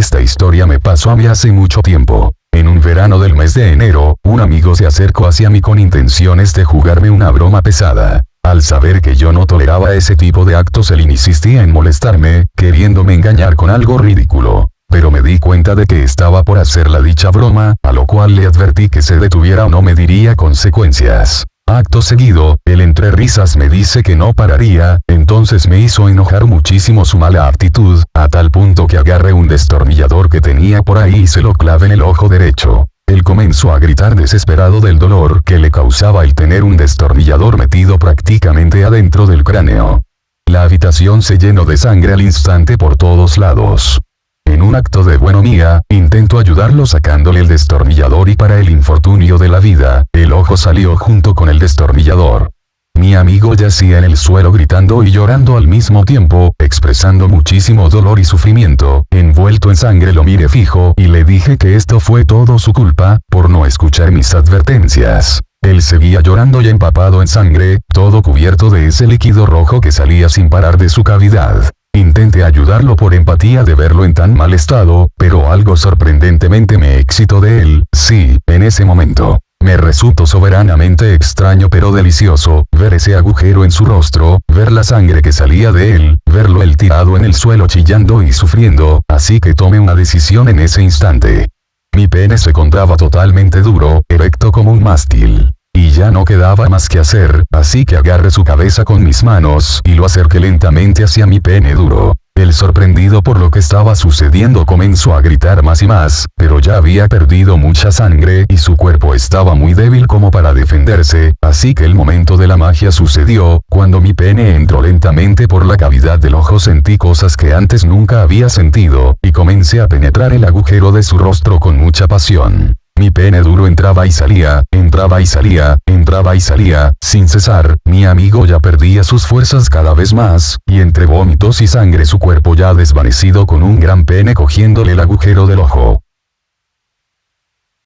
Esta historia me pasó a mí hace mucho tiempo. En un verano del mes de enero, un amigo se acercó hacia mí con intenciones de jugarme una broma pesada. Al saber que yo no toleraba ese tipo de actos él insistía en molestarme, queriéndome engañar con algo ridículo. Pero me di cuenta de que estaba por hacer la dicha broma, a lo cual le advertí que se detuviera o no me diría consecuencias. Acto seguido, él entre risas me dice que no pararía, entonces me hizo enojar muchísimo su mala actitud, a tal punto que agarré un destornillador que tenía por ahí y se lo clave en el ojo derecho. Él comenzó a gritar desesperado del dolor que le causaba el tener un destornillador metido prácticamente adentro del cráneo. La habitación se llenó de sangre al instante por todos lados. En un acto de buenomía, intento ayudarlo sacándole el destornillador y para el infortunio de la vida, el ojo salió junto con el destornillador. Mi amigo yacía en el suelo gritando y llorando al mismo tiempo, expresando muchísimo dolor y sufrimiento, envuelto en sangre lo miré fijo y le dije que esto fue todo su culpa, por no escuchar mis advertencias. Él seguía llorando y empapado en sangre, todo cubierto de ese líquido rojo que salía sin parar de su cavidad. Intenté ayudarlo por empatía de verlo en tan mal estado, pero algo sorprendentemente me excitó de él, sí, en ese momento. Me resultó soberanamente extraño pero delicioso, ver ese agujero en su rostro, ver la sangre que salía de él, verlo él tirado en el suelo chillando y sufriendo, así que tomé una decisión en ese instante. Mi pene se encontraba totalmente duro, erecto como un mástil. Y ya no quedaba más que hacer, así que agarré su cabeza con mis manos y lo acerqué lentamente hacia mi pene duro. El sorprendido por lo que estaba sucediendo comenzó a gritar más y más, pero ya había perdido mucha sangre y su cuerpo estaba muy débil como para defenderse, así que el momento de la magia sucedió, cuando mi pene entró lentamente por la cavidad del ojo sentí cosas que antes nunca había sentido, y comencé a penetrar el agujero de su rostro con mucha pasión. Mi pene duro entraba y salía, entraba y salía, entraba y salía, sin cesar, mi amigo ya perdía sus fuerzas cada vez más, y entre vómitos y sangre su cuerpo ya desvanecido con un gran pene cogiéndole el agujero del ojo.